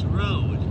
This road